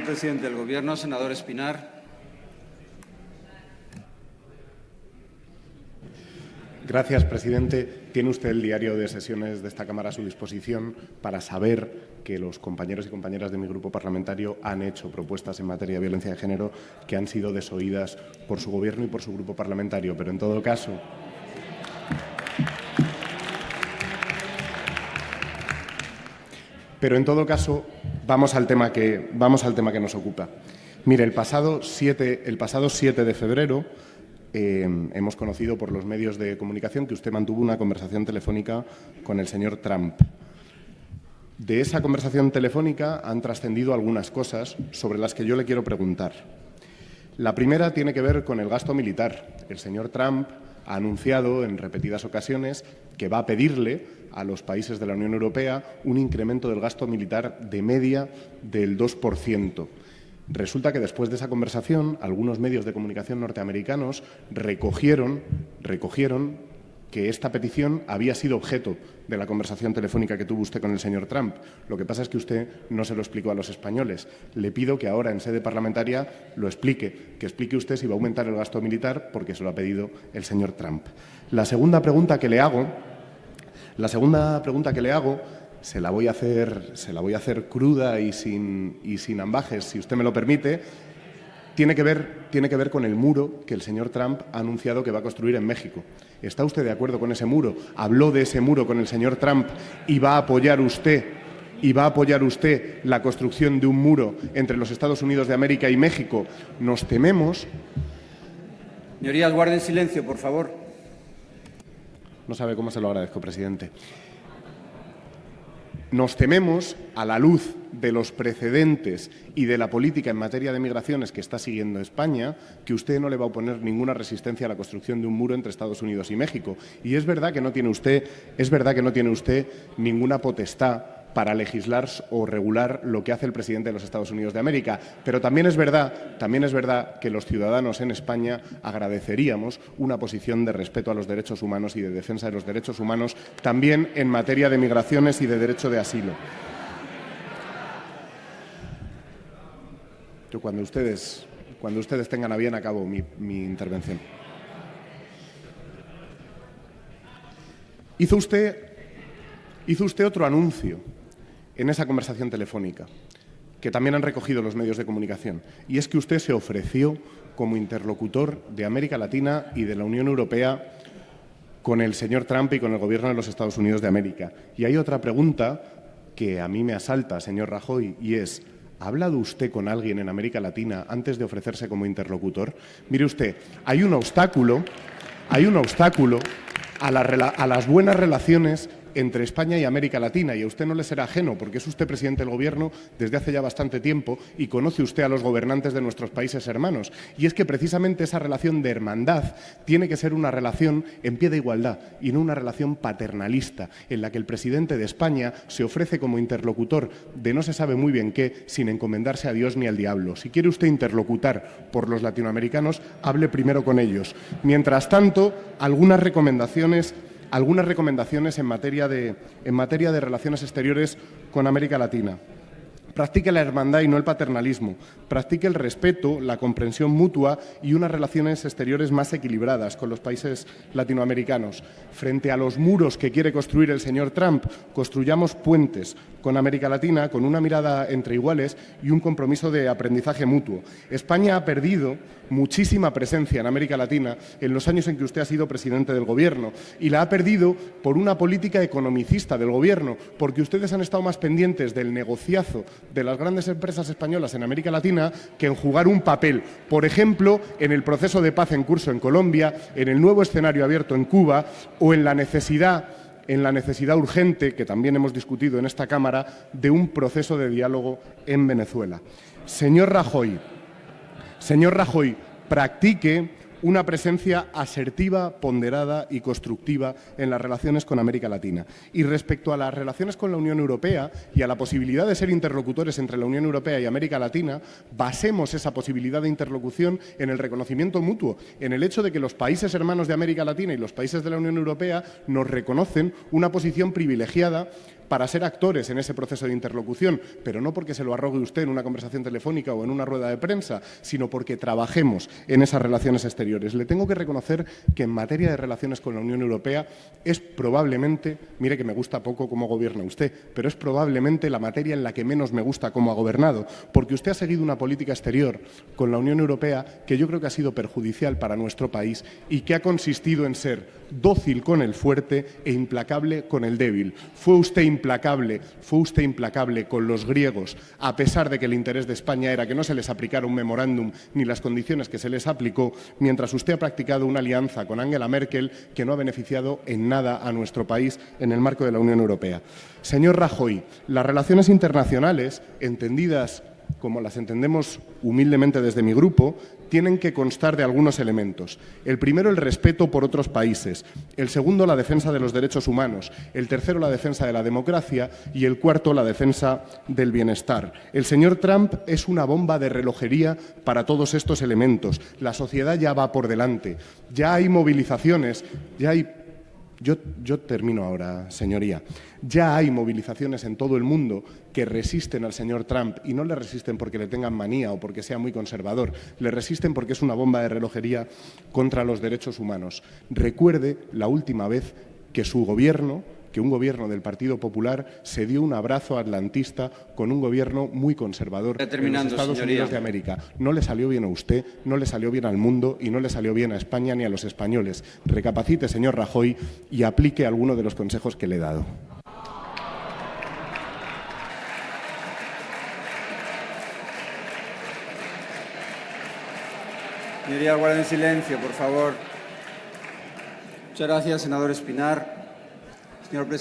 Presidente del Gobierno, senador Espinar. Gracias, presidente. Tiene usted el diario de sesiones de esta Cámara a su disposición para saber que los compañeros y compañeras de mi grupo parlamentario han hecho propuestas en materia de violencia de género que han sido desoídas por su Gobierno y por su grupo parlamentario. Pero, en todo caso, Pero en todo caso, vamos al tema que, vamos al tema que nos ocupa. Mire, el pasado 7, el pasado 7 de febrero eh, hemos conocido por los medios de comunicación que usted mantuvo una conversación telefónica con el señor Trump. De esa conversación telefónica han trascendido algunas cosas sobre las que yo le quiero preguntar. La primera tiene que ver con el gasto militar. El señor Trump ha anunciado en repetidas ocasiones que va a pedirle a los países de la Unión Europea un incremento del gasto militar de media del 2%. Resulta que después de esa conversación, algunos medios de comunicación norteamericanos recogieron, recogieron que esta petición había sido objeto de la conversación telefónica que tuvo usted con el señor Trump. Lo que pasa es que usted no se lo explicó a los españoles. Le pido que ahora, en sede parlamentaria, lo explique, que explique usted si va a aumentar el gasto militar, porque se lo ha pedido el señor Trump. La segunda pregunta que le hago la segunda pregunta que le hago se la voy a hacer, se la voy a hacer cruda y sin, y sin ambajes, si usted me lo permite. Tiene que, ver, tiene que ver con el muro que el señor Trump ha anunciado que va a construir en México. ¿Está usted de acuerdo con ese muro? ¿Habló de ese muro con el señor Trump y va a apoyar usted y va a apoyar usted la construcción de un muro entre los Estados Unidos de América y México? Nos tememos. Señorías, guarden silencio, por favor. No sabe cómo se lo agradezco, presidente. Nos tememos, a la luz de los precedentes y de la política en materia de migraciones que está siguiendo España, que usted no le va a oponer ninguna resistencia a la construcción de un muro entre Estados Unidos y México. Y es verdad que no tiene usted, es verdad que no tiene usted ninguna potestad para legislar o regular lo que hace el presidente de los Estados Unidos de América. Pero también es verdad, también es verdad que los ciudadanos en España agradeceríamos una posición de respeto a los derechos humanos y de defensa de los derechos humanos también en materia de migraciones y de derecho de asilo. Cuando ustedes, cuando ustedes tengan a bien acabo mi, mi intervención. Hizo usted, hizo usted otro anuncio en esa conversación telefónica, que también han recogido los medios de comunicación, y es que usted se ofreció como interlocutor de América Latina y de la Unión Europea con el señor Trump y con el Gobierno de los Estados Unidos de América. Y hay otra pregunta que a mí me asalta, señor Rajoy, y es, ¿ha hablado usted con alguien en América Latina antes de ofrecerse como interlocutor? Mire usted, hay un obstáculo, hay un obstáculo a, a las buenas relaciones entre España y América Latina. Y a usted no le será ajeno, porque es usted presidente del Gobierno desde hace ya bastante tiempo y conoce usted a los gobernantes de nuestros países hermanos. Y es que precisamente esa relación de hermandad tiene que ser una relación en pie de igualdad y no una relación paternalista, en la que el presidente de España se ofrece como interlocutor de no se sabe muy bien qué, sin encomendarse a Dios ni al diablo. Si quiere usted interlocutar por los latinoamericanos, hable primero con ellos. Mientras tanto, algunas recomendaciones algunas recomendaciones en materia de, en materia de relaciones exteriores con América Latina. Practique la hermandad y no el paternalismo. Practique el respeto, la comprensión mutua y unas relaciones exteriores más equilibradas con los países latinoamericanos. Frente a los muros que quiere construir el señor Trump, construyamos puentes con América Latina con una mirada entre iguales y un compromiso de aprendizaje mutuo. España ha perdido muchísima presencia en América Latina en los años en que usted ha sido presidente del Gobierno y la ha perdido por una política economicista del Gobierno, porque ustedes han estado más pendientes del negociazo de las grandes empresas españolas en América Latina que en jugar un papel, por ejemplo, en el proceso de paz en curso en Colombia, en el nuevo escenario abierto en Cuba o en la necesidad en la necesidad urgente, que también hemos discutido en esta Cámara, de un proceso de diálogo en Venezuela. Señor Rajoy, señor Rajoy, practique una presencia asertiva, ponderada y constructiva en las relaciones con América Latina. Y respecto a las relaciones con la Unión Europea y a la posibilidad de ser interlocutores entre la Unión Europea y América Latina, basemos esa posibilidad de interlocución en el reconocimiento mutuo, en el hecho de que los países hermanos de América Latina y los países de la Unión Europea nos reconocen una posición privilegiada para ser actores en ese proceso de interlocución, pero no porque se lo arrogue usted en una conversación telefónica o en una rueda de prensa, sino porque trabajemos en esas relaciones exteriores. Le tengo que reconocer que en materia de relaciones con la Unión Europea es probablemente, mire que me gusta poco cómo gobierna usted, pero es probablemente la materia en la que menos me gusta cómo ha gobernado, porque usted ha seguido una política exterior con la Unión Europea que yo creo que ha sido perjudicial para nuestro país y que ha consistido en ser dócil con el fuerte e implacable con el débil. Fue usted implacable, fue usted implacable con los griegos, a pesar de que el interés de España era que no se les aplicara un memorándum ni las condiciones que se les aplicó, mientras usted ha practicado una alianza con Angela Merkel que no ha beneficiado en nada a nuestro país en el marco de la Unión Europea. Señor Rajoy, las relaciones internacionales, entendidas como las entendemos humildemente desde mi grupo, tienen que constar de algunos elementos. El primero, el respeto por otros países. El segundo, la defensa de los derechos humanos. El tercero, la defensa de la democracia. Y el cuarto, la defensa del bienestar. El señor Trump es una bomba de relojería para todos estos elementos. La sociedad ya va por delante. Ya hay movilizaciones, ya hay yo, termino ahora, señoría. Ya hay movilizaciones en todo el mundo que resisten al señor Trump y no le resisten porque le tengan manía o porque sea muy conservador, le resisten porque es una bomba de relojería contra los derechos humanos. Recuerde la última vez que su gobierno que un gobierno del Partido Popular se dio un abrazo atlantista con un gobierno muy conservador en los Estados señoría. Unidos de América. No le salió bien a usted, no le salió bien al mundo y no le salió bien a España ni a los españoles. Recapacite, señor Rajoy, y aplique alguno de los consejos que le he dado. Señoría, guarden silencio, por favor. Muchas gracias, senador Espinar. Señor presidente.